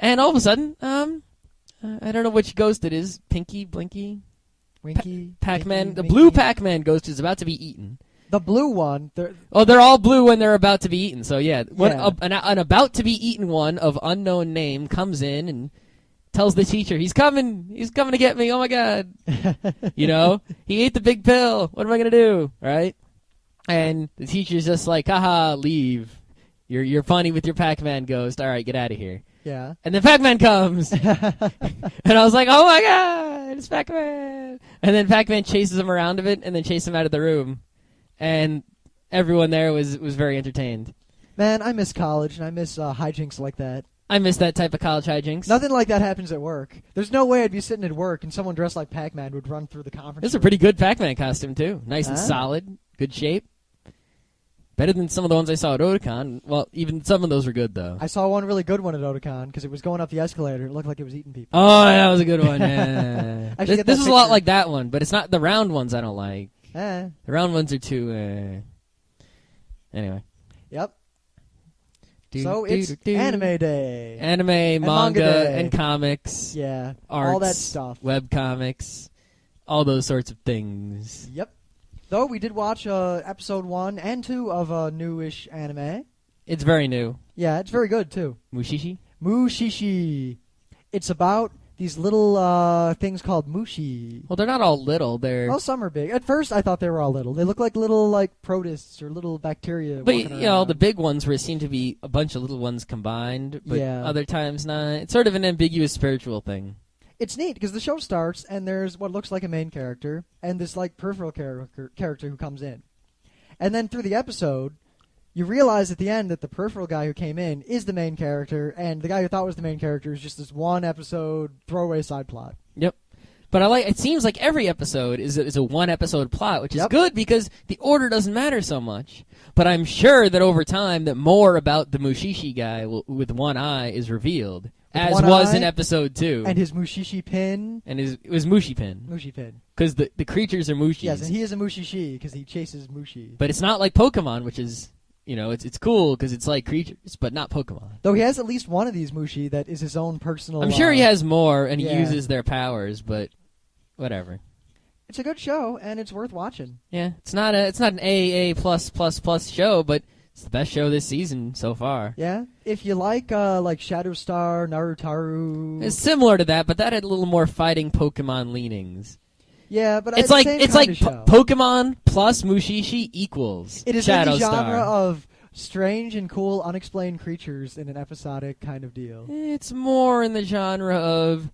And all of a sudden, um, uh, I don't know which ghost it is. Pinky, Blinky, Winky, Pac-Man. Winky, The blue Pac-Man ghost is about to be eaten. The blue one. they're- Oh, they're all blue when they're about to be eaten. So yeah, One- Yeah. a- an, an about to be eaten one of unknown name comes in and tells the teacher, "He's coming! He's coming to get me! Oh my god!" you know, he ate the big pill. What am I gonna do? Right? And the teacher's just like, "Haha, leave. You're you're funny with your Pac-Man ghost. All right, get out of here." Yeah. And then Pac-Man comes, and I was like, "Oh my god, it's Pac-Man!" And then Pac-Man chases him around a bit, and then chases him out of the room, and everyone there was was very entertained. Man, I miss college and I miss uh, hijinks like that. I miss that type of college hijinks. Nothing like that happens at work. There's no way I'd be sitting at work and someone dressed like Pac-Man would run through the conference. This is a pretty good Pac-Man costume too. Nice and solid, good shape. Better than some of the ones I saw at Otakon. Well, even some of those were good though. I saw one really good one at Otakon because it was going up the escalator. It looked like it was eating people. Oh, that was a good one. Yeah. Should this this is a lot like that one, but it's not the round ones. I don't like. Eh. The round ones are too. Uh... Anyway. Yep. Do, so do, it's do. Anime Day. anime, manga manga, and comics, yeah. arts, all that stuff. web comics, all those sorts of things. Yep. Though we did watch uh, episode one and two of a newish anime. It's very new. Yeah, it's very good too. Mushishi. Mushishi. It's about these little uh, things called mushi. Well, they're not all little. They're Well, some are big. At first, I thought they were all little. They look like little like protists or little bacteria. But you know, around. the big ones were it seemed to be a bunch of little ones combined, but Yeah. other times not. It's sort of an ambiguous spiritual thing. It's neat because the show starts and there's what looks like a main character and this like peripheral character character who comes in, and then through the episode, you realize at the end that the peripheral guy who came in is the main character, and the guy who thought was the main character is just this one episode throwaway side plot. Yep. But I like. It seems like every episode is a, is a one episode plot, which is Yep. good because the order doesn't matter so much. But I'm sure that over time, that more about the Mushishi guy will, with one eye is revealed, as was eye in episode two. And his mushishi pin, and his, it was Mushi Pin mushi pin. because the the creatures are Mushis. Yes, and he is a mushishi because he chases mushi. but it's not like Pokemon, which is you know it's it's cool because it's like creatures, but not Pokemon. Though he has at least one of these mushi that is his own personal. I'm sure he uh, has more, and he yeah. uses their powers, but whatever. It's a good show and it's worth watching. Yeah, it's not a it's not an AA plus plus plus show, but it's the best show this season so far. Yeah, if you like uh like Shadow Star, Narutaru. It's similar to that, but that had a little more fighting Pokemon leanings. yeah, but It's like it's like po- Pokemon plus Mushishi equals It is Shadow in the genre Star. of strange and cool, unexplained creatures in an episodic kind of deal. It's more in the genre of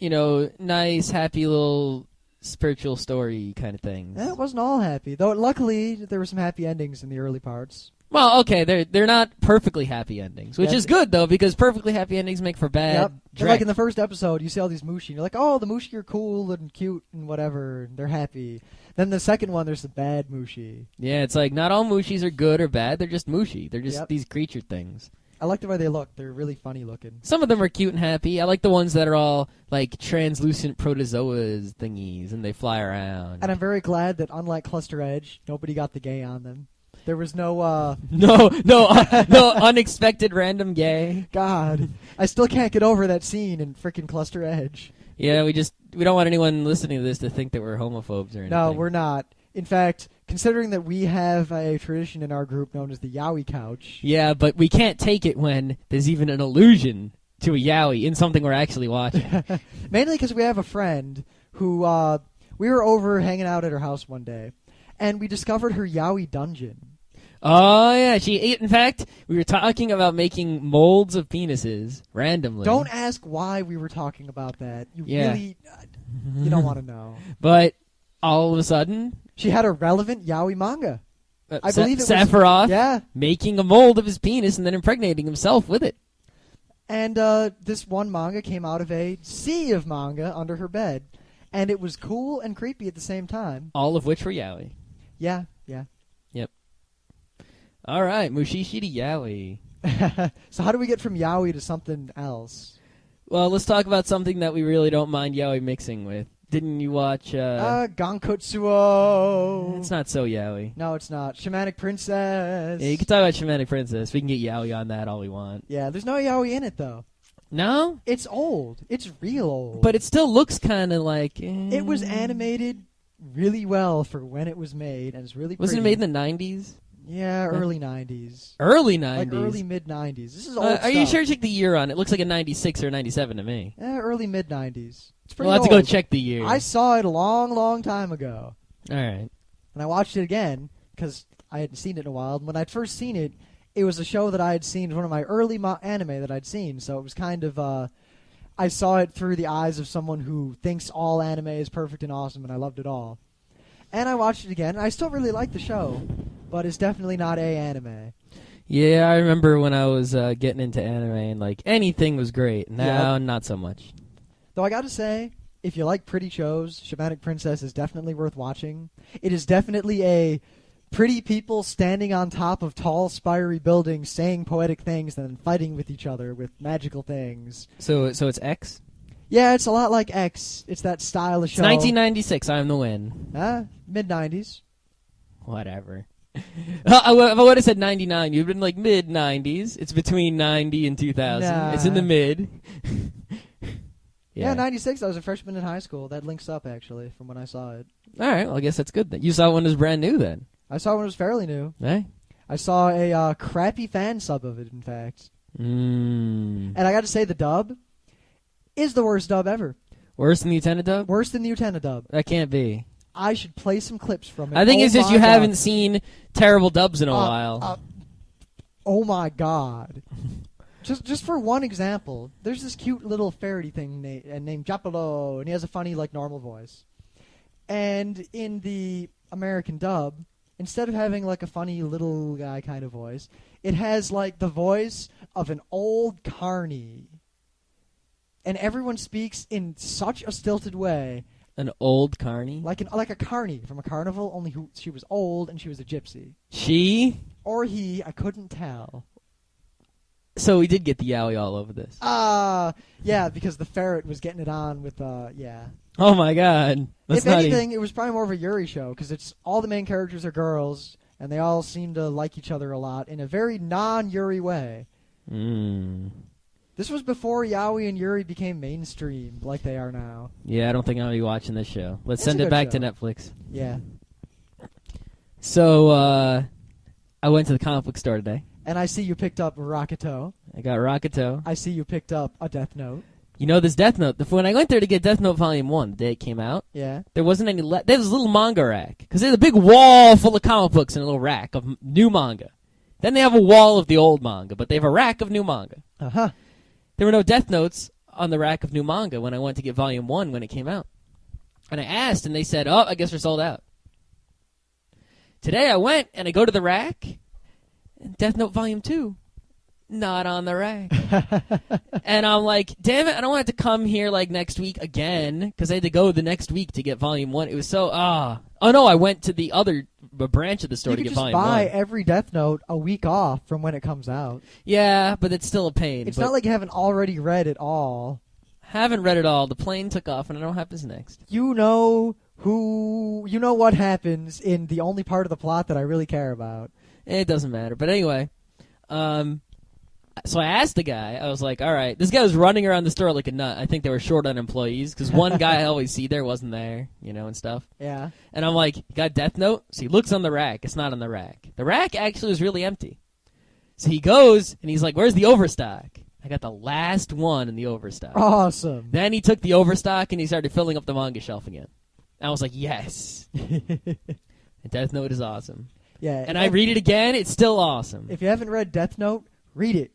you know nice, happy little spiritual story kind of things. Eh, it wasn't all happy, though. Luckily, there were some happy endings in the early parts. Well, okay, they're they're not perfectly happy endings, which Yeah. is good though because perfectly happy endings make for bad. Yep. Like in the first episode, you see all these mushi, and you're like, "Oh, the mushi are cool and cute and whatever, and they're happy." Then the second one, there's the bad mushi. Yeah, it's like not all Mushis are good or bad. They're just Mushi. They're just Yep. these creature things. I like the way they look; they're really funny looking. Some of them are cute and happy. I like the ones that are all like translucent protozoas thingies and they fly around. And I'm very glad that, unlike Cluster Edge, nobody got the gay on them. There was no, uh, no, no, uh, no unexpected random gay. God. I still can't get over that scene in frickin' Cluster Edge. Yeah, we just we don't want anyone listening to this to think that we're homophobes or anything. No, we're not. In fact, considering that we have a tradition in our group known as the Yaoi Couch, Yeah, but we can't take it when there's even an allusion to a yaoi in something we're actually watching. mainly because we have a friend who, uh, we were over hanging out at her house one day, and we discovered her Yaoi dungeon. oh yeah, she. ate. In fact, we were talking about making molds of penises randomly. Don't ask why we were talking about that. You Yeah. really, uh, you don't want to know. But all of a sudden, She had a relevant yaoi manga. uh, I Sa- believe it was- Sephiroth Yeah, making a mold of his penis and then impregnating himself with it. and uh, this one manga came out of a sea of manga under her bed, and it was cool and creepy at the same time. All of which were yaoi. Yeah, yeah. Yep. All right, Mushishi to yaoi. so how do we get from yaoi to something else? Well, let's talk about something that we really don't mind yaoi mixing with. Didn't you watch? Uh, Uh, Gankutsuou. it's not so yaoi. No, it's not. Shamanic Princess. Yeah, you can talk about Shamanic Princess. We can get yaoi on that all we want. Yeah, there's no yaoi in it though. No, It's old. It's real old. but it still looks kind of like eh. it was animated really well for when it was made, and it's really. Wasn't it made in the nineties? Yeah, early '90s, Early '90s. like early mid '90s. This is old. Uh, are you stuff. sure? Check the year on it. Looks like a ninety-six or a ninety-seven to me. Eh, early mid '90s. It's pretty We'll have old. to go check the year. I saw it a long, long time ago, All right. and I watched it again because I hadn't seen it in a while. And when I'd first seen it, it was a show that I had seen, one of my early mo- anime that I'd seen. So it was kind of, uh, I saw it through the eyes of someone who thinks all anime is perfect and awesome, and I loved it all. And I watched it again. and I still really like the show, but it's definitely not a anime. Yeah, I remember when I was uh, getting into anime and like anything was great. Now, not so much. Though I gotta say, if you like pretty shows, Shamanic Princess is definitely worth watching. It is definitely a pretty people standing on top of tall, spiry buildings, saying poetic things, and then fighting with each other with magical things. So, so it's X. Yeah, it's a lot like X. It's that style of It's show. 1996. I'm the win. Ah, mid '90s. Whatever. Uh, I would- if I would have said 99, you'd been like mid 90s. It's between 90 and 2000. It's in the mid. Yeah, '96. I was a freshman in high school. That links up actually from when I saw it. All right. Well, I guess that's good then. You saw one it was brand new then. I saw one it was fairly new. Hey. I saw a uh, crappy fan sub of it, in fact. Mm. And I got to say, the dub is the worst dub ever. Worse than the Utena dub? Worse than the Utena dub. That can't be. I should play some clips from it. I think Oh it's just you God. haven't seen terrible dubs in a Uh, while. uh, oh my god! just just for one example, there's this cute little ferrety thing na- uh, named Japolo, and he has a funny like normal voice. And in the American dub, instead of having like a funny little guy kind of voice, it has like the voice of an old carny. And everyone speaks in such a stilted way, An old carny. like an like a carny from a carnival. Only who she was old and she was a gypsy, She. or he. I couldn't tell. So we did get the yaoi all over this. Ah, yeah, because the ferret was getting it on with, uh, yeah. Oh my god. That's if not anything, it was probably more of a Yuri show because it's all the main characters are girls and they all seem to like each other a lot in a very non-Yuri way. Mm. This was before Yaoi and Yuri became mainstream like they are now. Yeah, I don't think gonna be watching this show. Let's It's send a it good back to show. Netflix. Yeah, So uh, I went to the comic book store today. and I see you picked up Rakuto. I got Rakuto. I see you picked up a Death Note. You know this Death Note. The- When I went there to get Death Note Volume One, the day it came out, Yeah, there wasn't any. Le- there was a little manga rack because there's a big wall full of comic books and a little rack of m- new manga. Then they have a wall of the old manga, but they have a rack of new manga. uh huh. There were no Death Notes on the rack of new manga when I went to get Volume One when it came out, and I asked, and they said, "Oh, I guess we're sold out." Today I went and I go to the rack, and Death Note Volume Two, not on the rack. and I'm like, damn it, I don't want to come here like next week again because I had to go the next week to get volume one. It was so ah. Oh no, I went to the other b- branch of the store you to get just volume buy one. every Death Note a week off from when it comes out. yeah, but it's still a pain. It's not like you haven't already read it all. haven't read it all. The plane took off, and I don't know what happens next. you know who you know what happens in the only part of the plot that I really care about. It doesn't matter. But anyway, um, so I asked the guy. I was like, "All right, this guy was running around the store like a nut. I think they were short on employees because one guy I always see there wasn't there, you know, and stuff." Yeah. And I'm like, "You got Death Note?" So he looks on the rack. It's not on the rack. The rack actually was really empty. So he goes and he's like, "Where's the overstock?" I got the last one in the overstock. Awesome. Then he took the overstock and he started filling up the manga shelf again. I was like, "Yes." Death Note is awesome. yeah. And I read it again. It's still awesome. If you haven't read Death Note, read it.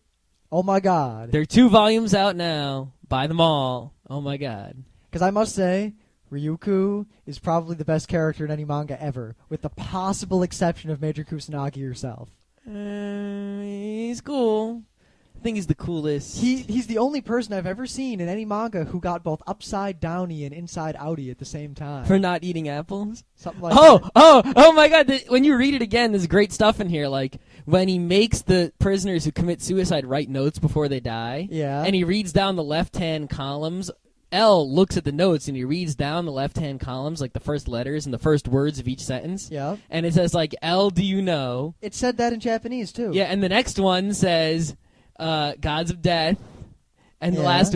Oh my god. There are two volumes out now. Buy them all. Oh my god. Because I must say, Ryuku is probably the best character in any manga ever, with the possible exception of Major Kusanagi herself. Uh, he's cool. I think he's the coolest. He he's the only person I've ever seen in any manga who got both upside downy and inside outy at the same time. for not eating apples. Something like oh, that. oh, oh my god. The, when you read it again, there's great stuff in here. Like when he makes the prisoners who commit suicide write notes before they die. Yeah. And he reads down the left hand columns. L looks at the notes and he reads down the left hand columns, like the first letters and the first words of each sentence. yeah. And it says, like, L, do you know? It said that in Japanese too. Yeah, and the next one says uh, "Gods of Death," and the last